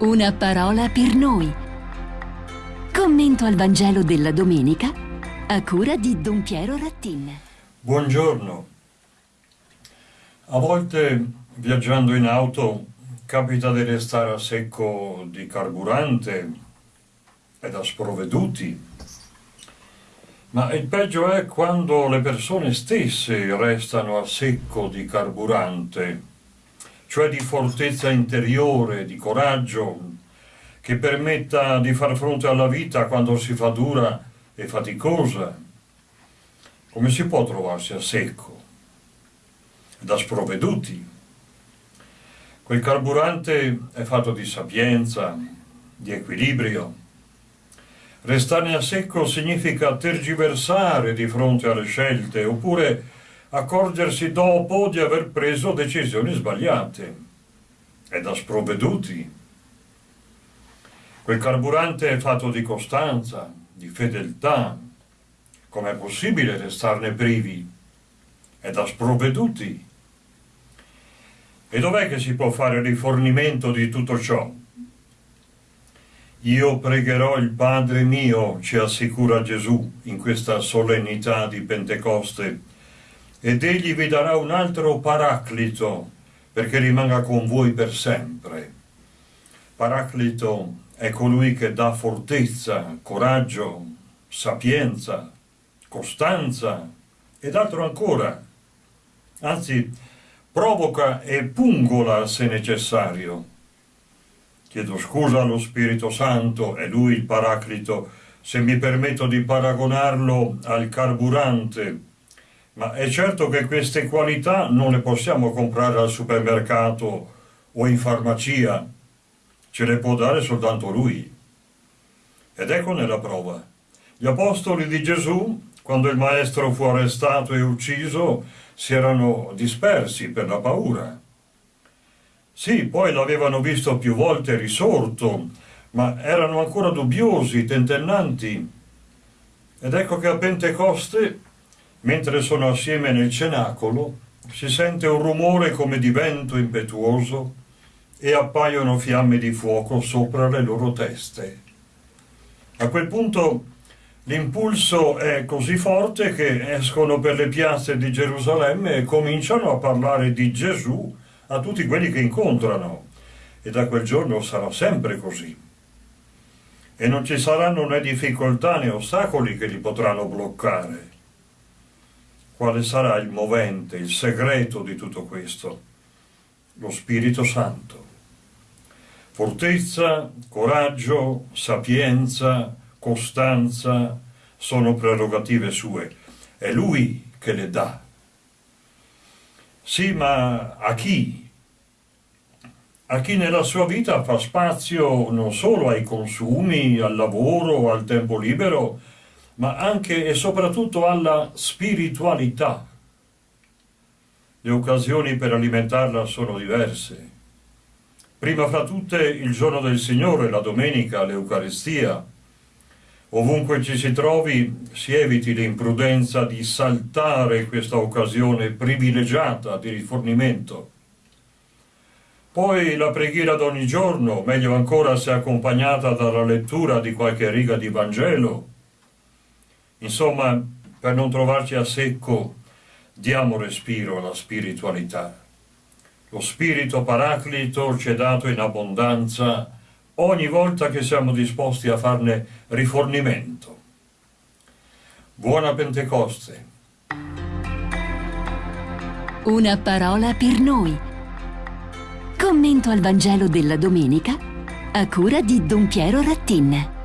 Una parola per noi. Commento al Vangelo della domenica a cura di Don Piero Rattin. Buongiorno. A volte viaggiando in auto capita di restare a secco di carburante e da sprovveduti. Ma il peggio è quando le persone stesse restano a secco di carburante cioè di fortezza interiore, di coraggio, che permetta di far fronte alla vita quando si fa dura e faticosa. Come si può trovarsi a secco, da sprovveduti? Quel carburante è fatto di sapienza, di equilibrio. Restare a secco significa tergiversare di fronte alle scelte, oppure accorgersi dopo di aver preso decisioni sbagliate e da sprovveduti. Quel carburante è fatto di costanza, di fedeltà. Com'è possibile restarne privi? È da sprovveduti. E dov'è che si può fare rifornimento di tutto ciò? Io pregherò il Padre mio, ci assicura Gesù in questa solennità di Pentecoste, ed egli vi darà un altro paraclito perché rimanga con voi per sempre. Paraclito è colui che dà fortezza, coraggio, sapienza, costanza ed altro ancora. Anzi, provoca e pungola se necessario. Chiedo scusa allo Spirito Santo, è lui il paraclito, se mi permetto di paragonarlo al carburante ma è certo che queste qualità non le possiamo comprare al supermercato o in farmacia, ce le può dare soltanto Lui. Ed eccone la prova. Gli apostoli di Gesù, quando il Maestro fu arrestato e ucciso, si erano dispersi per la paura. Sì, poi l'avevano visto più volte risorto, ma erano ancora dubbiosi, tentennanti. Ed ecco che a Pentecoste Mentre sono assieme nel cenacolo, si sente un rumore come di vento impetuoso e appaiono fiamme di fuoco sopra le loro teste. A quel punto l'impulso è così forte che escono per le piazze di Gerusalemme e cominciano a parlare di Gesù a tutti quelli che incontrano. E da quel giorno sarà sempre così. E non ci saranno né difficoltà né ostacoli che li potranno bloccare quale sarà il movente, il segreto di tutto questo? Lo Spirito Santo. Fortezza, coraggio, sapienza, costanza sono prerogative sue. È Lui che le dà. Sì, ma a chi? A chi nella sua vita fa spazio non solo ai consumi, al lavoro, al tempo libero, ma anche e soprattutto alla spiritualità. Le occasioni per alimentarla sono diverse. Prima fra tutte il giorno del Signore, la domenica, l'Eucaristia. Ovunque ci si trovi si eviti l'imprudenza di saltare questa occasione privilegiata di rifornimento. Poi la preghiera d'ogni giorno, meglio ancora se accompagnata dalla lettura di qualche riga di Vangelo, Insomma, per non trovarci a secco, diamo respiro alla spiritualità. Lo spirito paraclito ci è dato in abbondanza ogni volta che siamo disposti a farne rifornimento. Buona Pentecoste! Una parola per noi. Commento al Vangelo della domenica a cura di Don Piero Rattin.